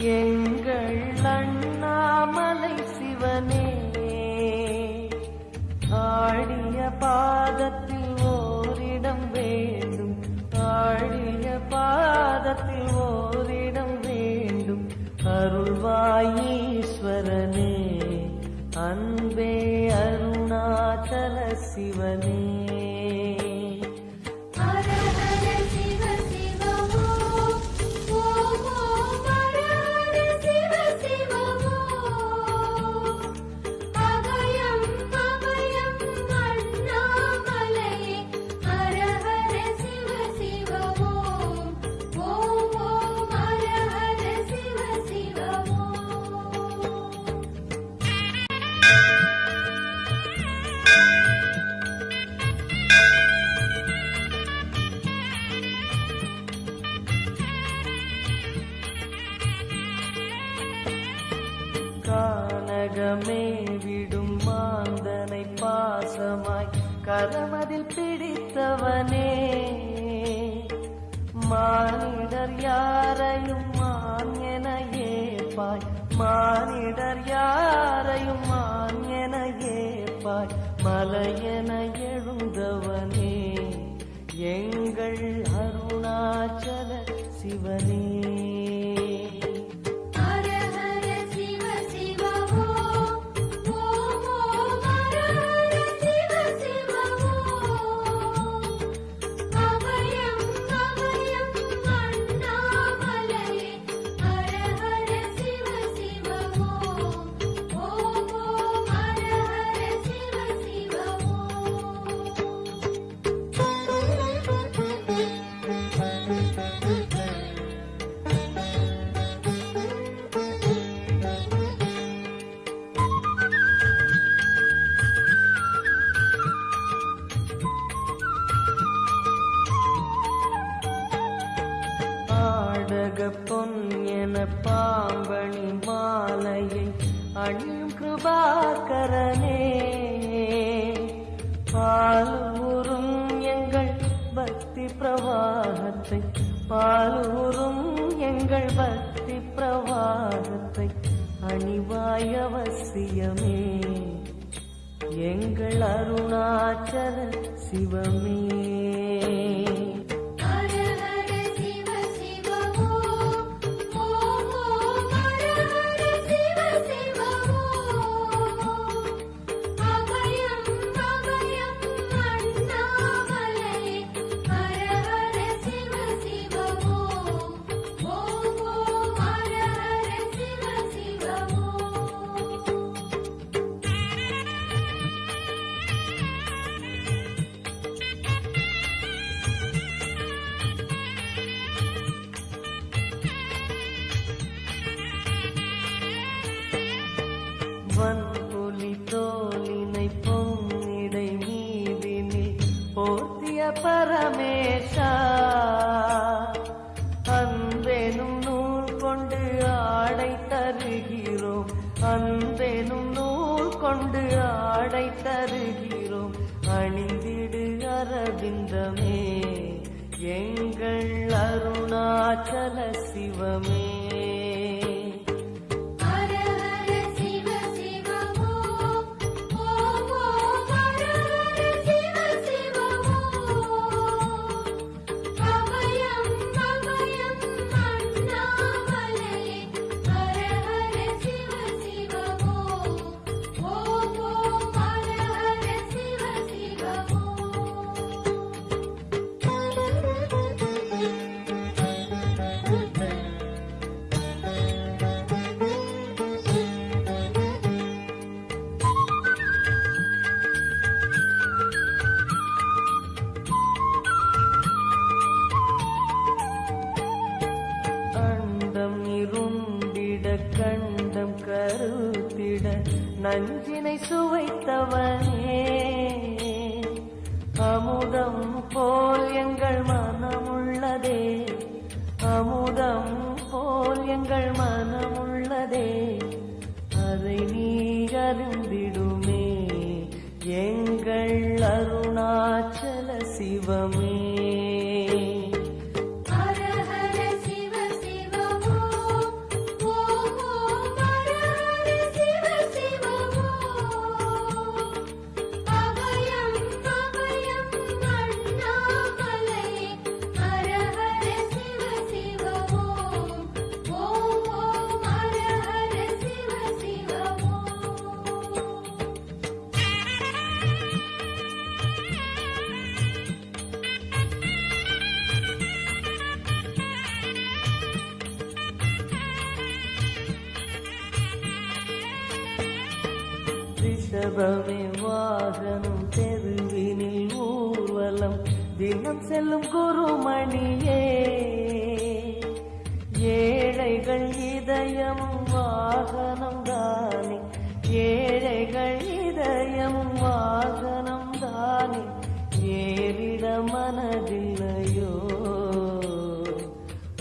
எங்கள் அண்ணாமலை சிவனே ஆடிய பாதத்தில் ஓரிடம் வேண்டும் ஆடிய பாதத்தில் ஓரிடம் வேண்டும். அருள்வாயீஸ்வரனே அன்பே அருணாச்சல சிவனே. நேரமே விடும் மாந்தனை பாசமாய் கரமதில் பிடித்தவனே. மானிடர் யாரையும் மான் என ஏப்பாய் மானிடர் யாரையும் மான் என ஏப்பாய் மலையென எழுந்தவனே. எங்கள் அருணாச்சல சிவனே. தங்கப்பொன் என பாம்பணி மாலையை அணியும் கிருபாகரனே. பாலூரும் எங்கள் பக்தி பிரவாகத்தை பாலூரும் எங்கள் பக்தி பிரவாகத்தை அணிவாய் அவசியமே. எங்கள் அருணாச்சல சிவமே. அரை தருகிறோம். அணிந்திடு அரவிந்தமே. எங்கள் அருணாச்சல சிவமே. ரிஷபமே வாகனம் தெருவினில் ஊர்வலம் தினம் செல்லும் குருமணியே. ஏழைகள் இதயம் வாகனம் தானே. ஏழைகள் இதயம் வாகனம் தானே. ஏறிட மனதில்லையோ.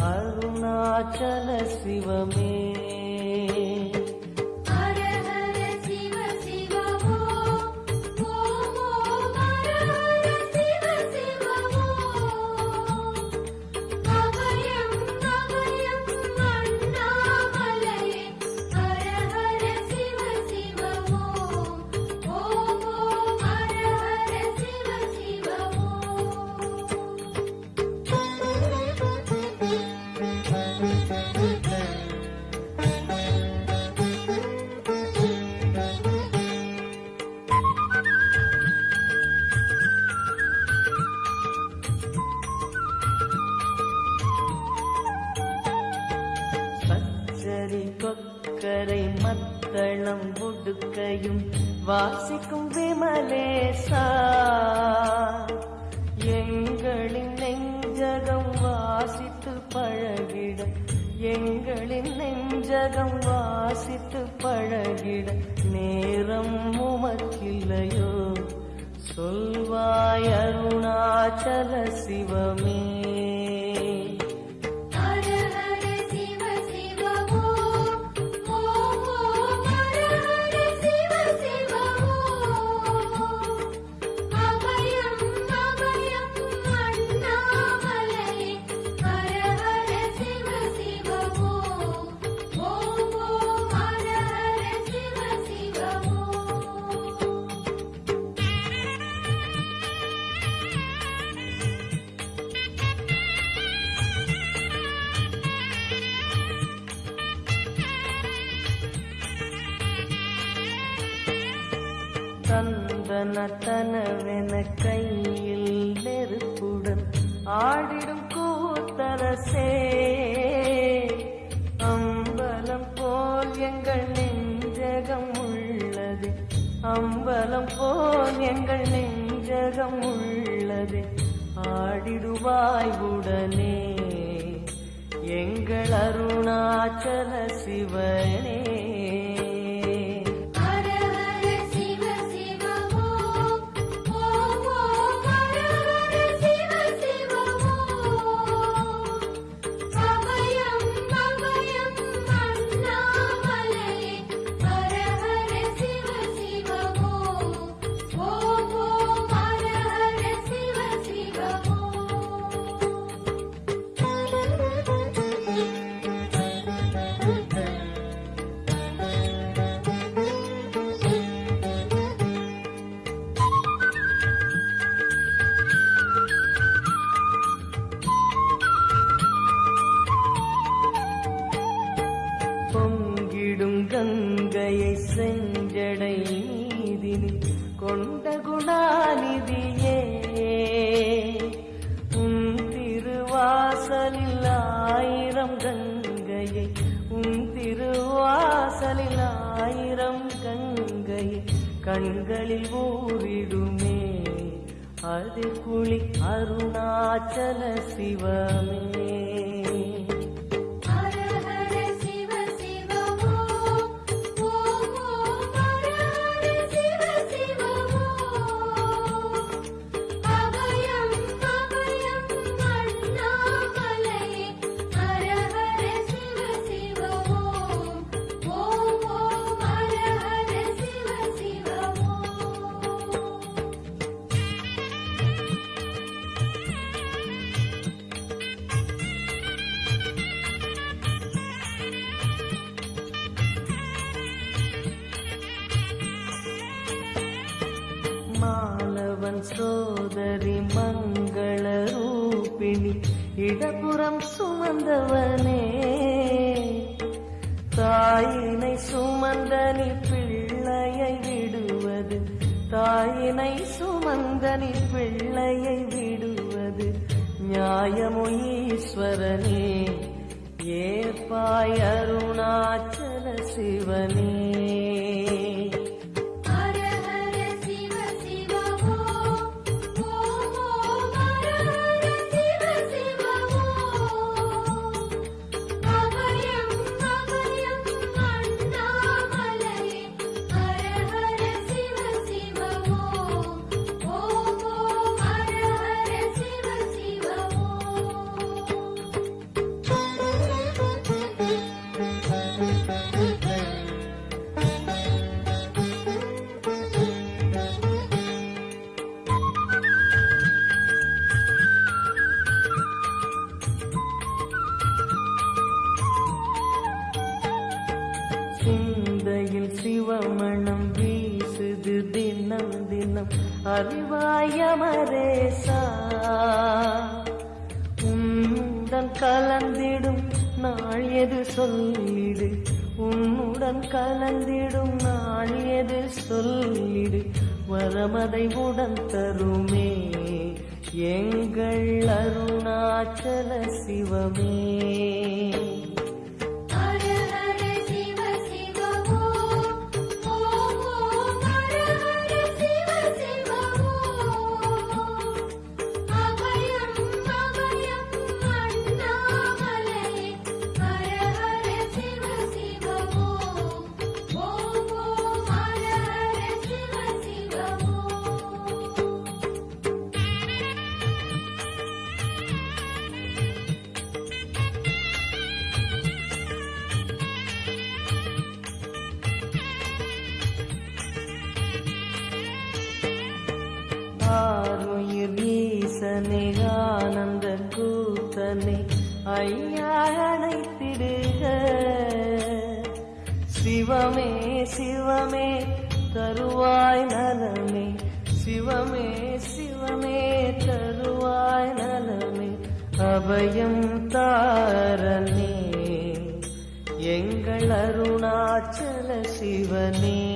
அருணாச்சல சிவமே. விமலேசா எங்களின் நெஞ்சகம் வாசித்து பழகிட எங்களின் நெஞ்சகம் வாசித்து பழகிட நேரம் உமக்கில்லையோ. சொல்வாய் அருணாச்சல சிவமே. தந்தன தனவென கையில் நெருப்புடன் ஆடிடும் கூத்தரசே. அம்பலம் போல் எங்கள் நெஞ்சகம் உள்ளது. அம்பலம் போல் எங்கள் நெஞ்சகம் உள்ளது. ஆடிடுவாய் உடனே எங்கள் அருணாச்சல சிவனே. பொங்கிடும் கங்கையை செஞ்சடை நீதினி கொண்ட குணாநிதியே உன் திருவாசலில் ஆயிரம் கங்கையை உன் திருவாசலில் ஆயிரம் கங்கையை கண்களில் ஊரிடுமே அது குளி அருணாச்சல சிவமே. சோதரி மங்கள ரூபிணி இடபுறம் சுமந்தவனே. தாயினை சுமந்தனி பிள்ளையை விடுவது தாயினை சுமந்தனி பிள்ளையை விடுவது நியாயமோ ஈஸ்வரனே. ஏற்பாய் அருணாச்சல சிவனே. ஜீவமணம் வீசுது தினம் தினம். அறிவாயமரேசா உன்னுடன் கலந்திடும் நாள் எது சொல்லிடு. உன்னுடன் கலந்திடும் நாள் எது சொல்லிடு. வரமதை உடன் தருமே. எங்கள் அருணாச்சல சிவமே. தன்னை ஐயா அழைத்திடுக சிவமே சிவமே தருவாய் நலமே. சிவமே சிவமே தருவாய் நலமே. அபயம் தாரணே எங்கள் அருணாச்சல சிவனே.